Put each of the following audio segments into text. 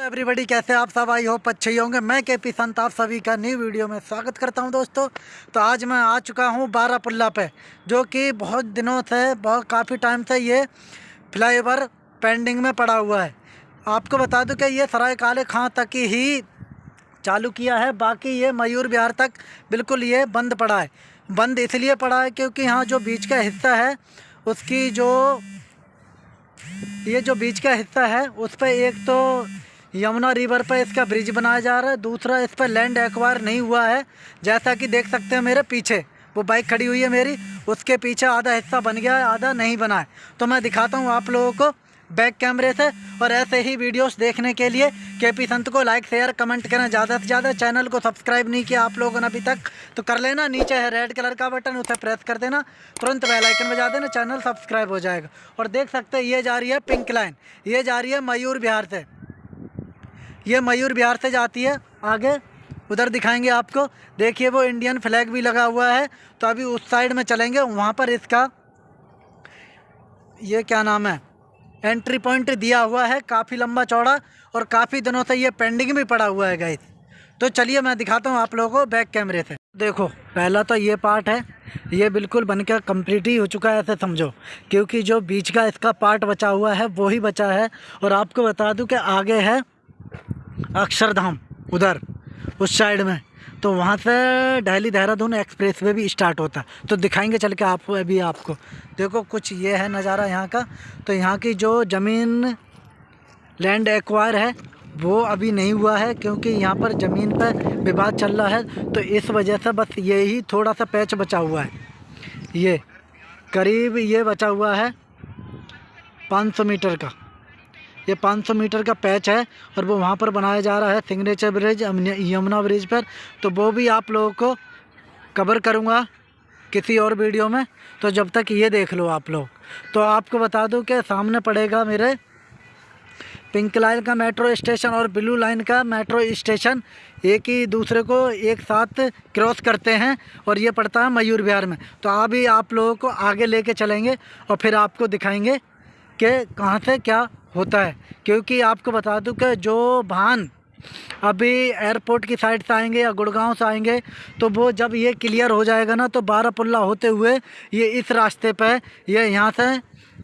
Everybody कैसे आप सब? आई होप अच्छे ही होंगे। मैं के पी संत आप सभी का न्यू वीडियो में स्वागत करता हूँ दोस्तों। तो आज मैं आ चुका हूँ बारापुल्ला पे, जो कि बहुत दिनों से, बहुत काफ़ी टाइम से ये फ्लाईओवर पेंडिंग में पड़ा हुआ है। आपको बता दूँ कि ये सराय काले खां तक ही चालू किया है, बाकी ये मयूर बिहार तक बिल्कुल ये बंद पड़ा है। बंद इसलिए पड़ा है क्योंकि यहाँ जो बीच का हिस्सा है, उसकी जो, ये जो बीच का हिस्सा है, उस पर एक तो यमुना रिवर पर इसका ब्रिज बनाया जा रहा है। दूसरा इस पर लैंड एक्वायर नहीं हुआ है। जैसा कि देख सकते हैं मेरे पीछे, वो बाइक खड़ी हुई है मेरी। उसके पीछे आधा हिस्सा बन गया है, आधा नहीं बना है। तो मैं दिखाता हूँ आप लोगों को बैक कैमरे से। और ऐसे ही वीडियोस देखने के लिए के पी संत को लाइक शेयर कमेंट करें ज़्यादा से ज़्यादा। चैनल को सब्सक्राइब नहीं किया आप लोगों ने अभी तक तो कर लेना। नीचे है रेड कलर का बटन उसे प्रेस कर देना। तुरंत बेल आइकन बजा देना, चैनल सब्सक्राइब हो जाएगा। और देख सकते हैं, ये जा रही है पिंक लाइन ये जा रही है मयूर बिहार से। ये मयूर बिहार से जाती है, आगे, उधर दिखाएँगे आपको। देखिए, वो इंडियन फ्लैग भी लगा हुआ है तो अभी उस साइड में चलेंगे, वहाँ पर इसका, ये क्या नाम है एंट्री पॉइंट दिया हुआ है, काफ़ी लंबा चौड़ा, और काफ़ी दिनों से ये पेंडिंग भी पड़ा हुआ है गाइस तो चलिए, मैं दिखाता हूँ आप लोगों को बैक कैमरे से। देखो, पहला तो ये पार्ट है, ये बिल्कुल बनकर कंप्लीट ही हो चुका है, ऐसे समझो, क्योंकि जो बीच का इसका पार्ट बचा हुआ है, वो ही बचा है, और आपको बता दूँ कि आगे है अक्षरधाम, उधर, उस साइड में। तो वहाँ से दिल्ली देहरादून एक्सप्रेस वे भी स्टार्ट होता। है तो दिखाएँगे चल के आप, अभी आपको। देखो, कुछ ये है नज़ारा यहाँ का। तो यहाँ की जो ज़मीन लैंड एक्वायर है, वो अभी नहीं हुआ है, क्योंकि यहाँ पर ज़मीन पर विवाद चल रहा है। तो इस वजह से बस यही थोड़ा सा पैच बचा हुआ है। ये, करीब ये बचा हुआ है 500 मीटर का। ये 500 मीटर का पैच है और वो वहाँ पर बनाया जा रहा है सिग्नेचर ब्रिज यमुना ब्रिज पर। तो वो भी आप लोगों को कवर करूँगा किसी और वीडियो में। तो जब तक ये देख लो आप लोग। तो आपको बता दूँ कि सामने पड़ेगा मेरे पिंक लाइन का मेट्रो स्टेशन और ब्लू लाइन का मेट्रो स्टेशन। एक ही दूसरे को एक साथ क्रॉस करते हैं और ये पड़ता है मयूर विहार में। तो अभी आप लोगों को आगे लेके चलेंगे और फिर आपको दिखाएँगे कि कहाँ से क्या होता है? क्योंकि आपको बता दूँ कि जो वाहन अभी एयरपोर्ट की साइड से आएँगे या गुड़गांव से आएँगे तो वो जब ये क्लियर हो जाएगा ना तो बारापुल्ला होते हुए ये इस रास्ते पर ये यहाँ से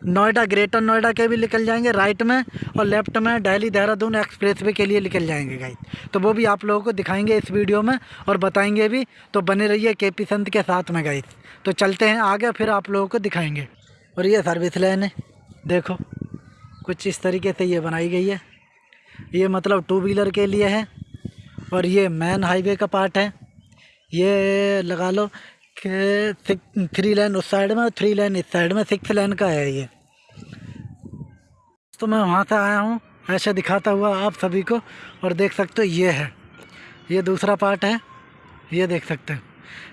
नोएडा, ग्रेटर नोएडा के भी निकल जाएँगे राइट में और लेफ़्ट में दिल्ली देहरादून एक्सप्रेस वे के लिए निकल जाएँगे गाइड तो वो भी आप लोगों को दिखाएँगे इस वीडियो में और बताएँगे भी तो बने रहिए के पी संत के साथ में गाइड तो चलते हैं आगे, फिर आप लोगों को दिखाएँगे. और ये सर्विस लाइन है। देखो, कुछ इस तरीके से ये बनाई गई है। ये मतलब टू व्हीलर के लिए है और ये मेन हाईवे का पार्ट है। ये लगा लो कि थ्री लाइन उस साइड में थ्री लाइन इस साइड में सिक्स लाइन का है ये। तो मैं वहाँ से आया हूँ, ऐसा दिखाता हुआ आप सभी को और देख सकते हो, ये है। ये दूसरा पार्ट है, ये देख सकते हैं।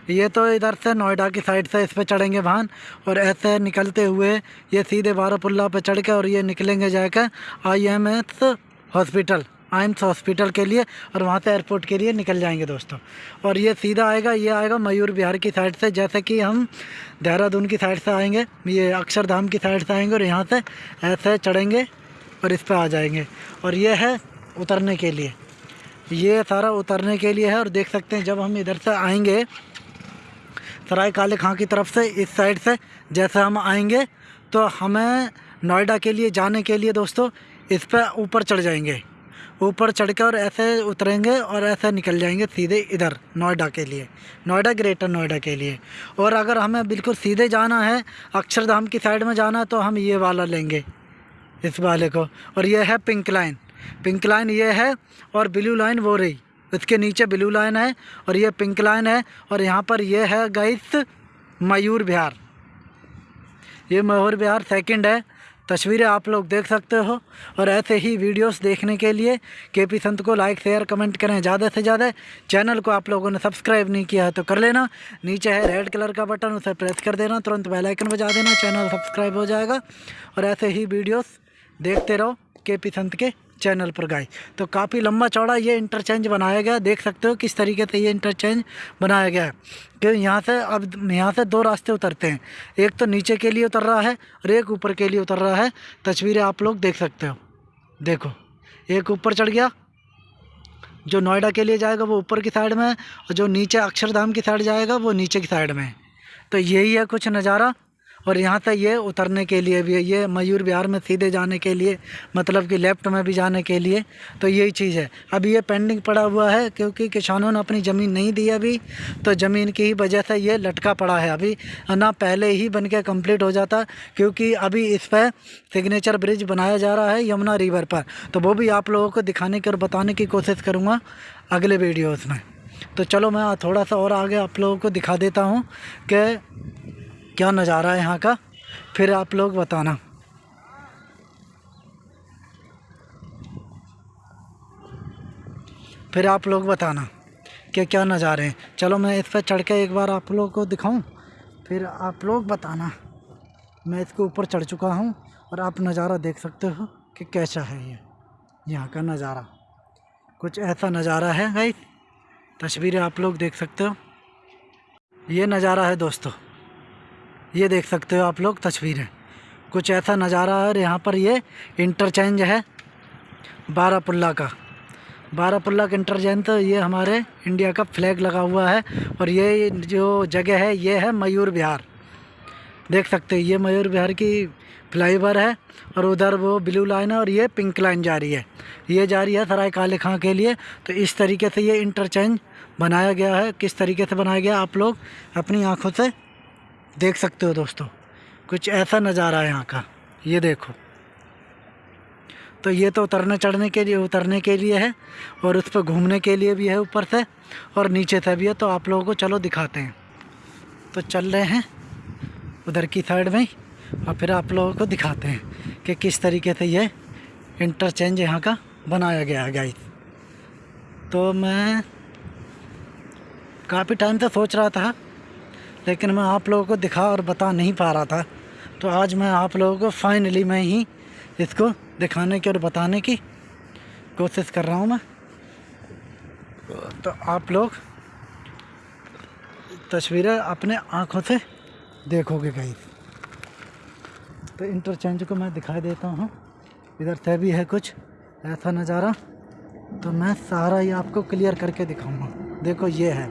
ये तो इधर से नोएडा की साइड से इस पर चढ़ेंगे वाहन और ऐसे निकलते हुए ये सीधे बारापुल्ला पे चढ़ के और ये निकलेंगे जाकर I M S hospital AIIMS hospital के लिए और वहाँ से एयरपोर्ट के लिए निकल जाएँगे दोस्तों। और ये सीधा आएगा, ये आएगा मयूर बिहार की साइड से, जैसे कि हम देहरादून की साइड से आएँगे, ये अक्षरधाम की साइड से आएँगे और यहाँ से ऐसे चढ़ेंगे और इस पर आ जाएँगे। और ये है उतरने के लिए। ये सारा उतरने के लिए है और देख सकते हैं जब हम इधर से आएँगे सराय काले खां की तरफ़ से, इस साइड से, जैसे हम आएँगे तो हमें नोएडा के लिए जाने के लिए दोस्तों, इस पर ऊपर चढ़ जाएँगे। ऊपर चढ़ कर ऐसे उतरेंगे और ऐसे निकल जाएँगे सीधे इधर, नोएडा के लिए। नोएडा, ग्रेटर नोएडा के लिए। और अगर हमें बिल्कुल सीधे जाना है, अक्षरधाम की साइड में जाना है तो हम ये वाला लेंगे, इस वाले को। और ये है पिंक लाइन। पिंक लाइन ये है और ब्लू लाइन वो रही। इसके नीचे ब्लू लाइन है और ये पिंक लाइन है और यहाँ पर ये है गाइस मयूर बिहार ये मयूर बिहार सेकंड है। तस्वीरें आप लोग देख सकते हो और ऐसे ही वीडियोस देखने के लिए के पी संत को लाइक शेयर कमेंट करें ज़्यादा से ज़्यादा। चैनल को आप लोगों ने सब्सक्राइब नहीं किया है तो कर लेना। नीचे है रेड कलर का बटन उसे प्रेस कर देना। तुरंत बेल आइकन बजा देना। चैनल सब्सक्राइब हो जाएगा। और ऐसे ही वीडियोस देखते रहो के पी संत के। चैनल पर गाय तो काफ़ी लंबा चौड़ा ये इंटरचेंज बनाया गया। देख सकते हो किस तरीके से ये इंटरचेंज बनाया गया है। कि यहाँ से अब, यहाँ से दो रास्ते उतरते हैं। एक तो नीचे के लिए उतर रहा है और एक ऊपर के लिए उतर रहा है। तस्वीरें आप लोग देख सकते हो। देखो, एक ऊपर चढ़ गया। जो नोएडा के लिए जाएगा वो ऊपर की साइड में है और जो नीचे अक्षरधाम की साइड जाएगा वो नीचे की साइड में है। तो यही है कुछ नज़ारा। और यहाँ से ये उतरने के लिए भी है ये मयूर विहार में सीधे जाने के लिए मतलब कि लेफ़्ट में भी जाने के लिए तो यही चीज़ है। अभी ये पेंडिंग पड़ा हुआ है, क्योंकि किसानों ने अपनी ज़मीन नहीं दी अभी तो ज़मीन की ही वजह से ये लटका पड़ा है अभी। ना पहले ही बन के कंप्लीट हो जाता, क्योंकि अभी इस पर सिग्नेचर ब्रिज बनाया जा रहा है यमुना रिवर पर। तो वो भी आप लोगों को दिखाने की और बताने की कोशिश करूँगा अगले वीडियोज़ में। तो चलो मैं थोड़ा सा और आगे आप लोगों को दिखा देता हूँ कि क्या नज़ारा है यहाँ का? फिर आप लोग बताना। फिर आप लोग बताना कि क्या नज़ारे हैं। चलो मैं इस पर चढ़ के एक बार आप लोगों को दिखाऊँ। फिर आप लोग बताना। मैं इसके ऊपर चढ़ चुका हूँ और आप नज़ारा देख सकते हो कि कैसा है ये, यहाँ का नज़ारा। कुछ ऐसा नज़ारा है भाई तस्वीरें आप लोग देख सकते हो। ये नज़ारा है दोस्तों। ये देख सकते हो आप लोग, तस्वीरें। कुछ ऐसा नज़ारा है और यहाँ पर ये इंटरचेंज है बारापुल्ला का। बारापुल्ला का इंटरचेंज तो ये हमारे इंडिया का फ्लैग लगा हुआ है और ये जो जगह है, ये है मयूर विहार। देख सकते हैं, ये मयूर विहार की फ्लाईओवर है और उधर वो ब्लू लाइन है और ये पिंक लाइन जा रही है। ये जा रही है सराय काले खां के लिए। तो इस तरीके से ये इंटरचेंज बनाया गया है। किस तरीके से बनाया गया, आप लोग अपनी आँखों से देख सकते हो दोस्तों, कुछ ऐसा नज़ारा है यहाँ का। ये देखो। तो ये तो उतरने चढ़ने के लिए, उतरने के लिए है और उस पर घूमने के लिए भी है ऊपर से और नीचे से भी है तो आप लोगों को चलो दिखाते हैं। तो चल रहे हैं उधर की साइड में और फिर आप लोगों को दिखाते हैं कि किस तरीके से ये इंटरचेंज यहाँ का बनाया गया है गाइस तो मैं काफ़ी टाइम से सोच रहा था लेकिन मैं आप लोगों को दिखा और बता नहीं पा रहा था। तो आज मैं आप लोगों को फाइनली मैं ही इसको दिखाने की और बताने की कोशिश कर रहा हूँ मैं। तो आप लोग तस्वीरें अपने आँखों से देखोगे कहीं। तो इंटरचेंज को मैं दिखाई देता हूँ। इधर से भी है कुछ ऐसा नज़ारा। तो मैं सारा ये आपको क्लियर करके दिखाऊँगा। देखो ये है,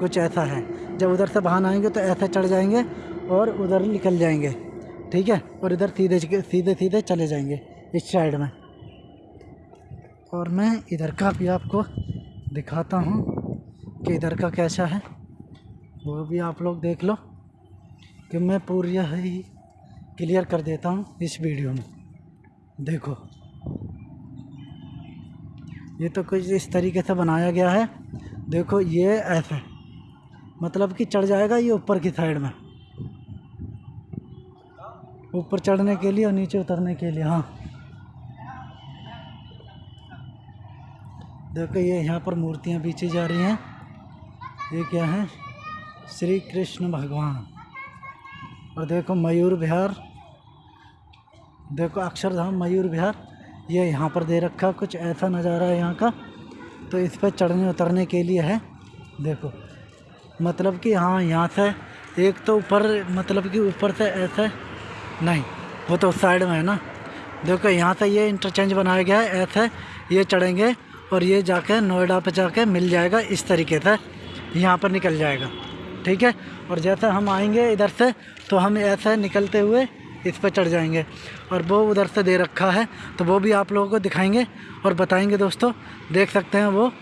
कुछ ऐसा है। जब उधर से बाहर आएँगे तो ऐसे चढ़ जाएँगे और उधर निकल जाएँगे, ठीक है? और इधर सीधे सीधे सीधे चले जाएँगे इस साइड में। और मैं इधर का भी आपको दिखाता हूँ कि इधर का कैसा है। वो भी आप लोग देख लो कि मैं पूरी ही क्लियर कर देता हूँ इस वीडियो में। देखो। ये तो कुछ इस तरीके से बनाया गया है। देखो, ये ऐसे मतलब कि चढ़ जाएगा ये ऊपर की साइड में। ऊपर चढ़ने के लिए और नीचे उतरने के लिए हाँ। देखो ये यहाँ पर मूर्तियाँ पीछे जा रही हैं। ये क्या है? श्री कृष्ण भगवान। और देखो मयूर विहार। देखो अक्षरधाम मयूर विहार। ये यहाँ पर दे रखा कुछ ऐसा नज़ारा है यहाँ का। तो इस पर चढ़ने उतरने के लिए है। देखो। मतलब कि हाँ यहाँ से एक तो ऊपर मतलब कि ऊपर से ऐसे, नहीं, वो तो उस साइड में है ना। देखो, यहाँ से ये इंटरचेंज बनाया गया है, ऐसे ये चढ़ेंगे और ये जाके नोएडा पे जाके मिल जाएगा इस तरीके से, यहाँ पर निकल जाएगा, ठीक है? और जैसे हम आएँगे इधर से तो हम ऐसे निकलते हुए इस पर चढ़ जाएँगे, और वो उधर से दे रखा है तो वो भी आप लोगों को दिखाएँगे और बताएँगे दोस्तों। देख सकते हैं वो,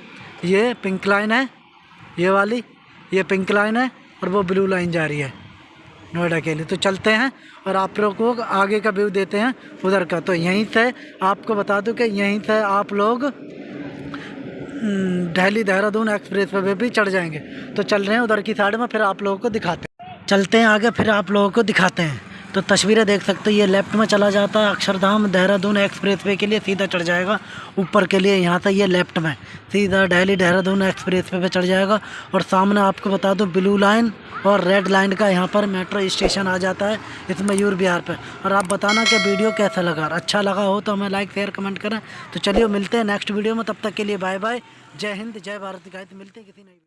ये पिंक लाइन है, ये वाली ये पिंक लाइन है और वो ब्लू लाइन जा रही है नोएडा के लिए। तो चलते हैं और आप लोगों को आगे का व्यू देते हैं उधर का। तो यहीं से आपको बता दूँ कि यहीं से आप लोग दिल्ली देहरादून एक्सप्रेस वे भी चढ़ जाएँगे। तो चल रहे हैं उधर की साइड में, फिर आप लोगों को दिखाते हैं। चलते हैं आगे, फिर आप लोगों को दिखाते हैं। तो तस्वीरें देख सकते हो, ये लेफ़्ट में चला जाता है अक्षरधाम, देहरादून एक्सप्रेस वे के लिए सीधा चढ़ जाएगा, ऊपर के लिए यहाँ से ये लेफ़्ट में, सीधा डेली देहरादून एक्सप्रेस वे पे चढ़ जाएगा, और सामने आपको बता दूँ, ब्लू लाइन और रेड लाइन का यहाँ पर मेट्रो स्टेशन आ जाता है, इस मयूर बिहार पर और आप बताना कि वीडियो कैसा लगा अच्छा लगा हो तो हमें लाइक शेयर कमेंट करें। तो चलिए मिलते हैं नेक्स्ट वीडियो में, तब तक के लिए बाय बाय जय हिंद, जय भारत गाय मिलते हैं किसी नई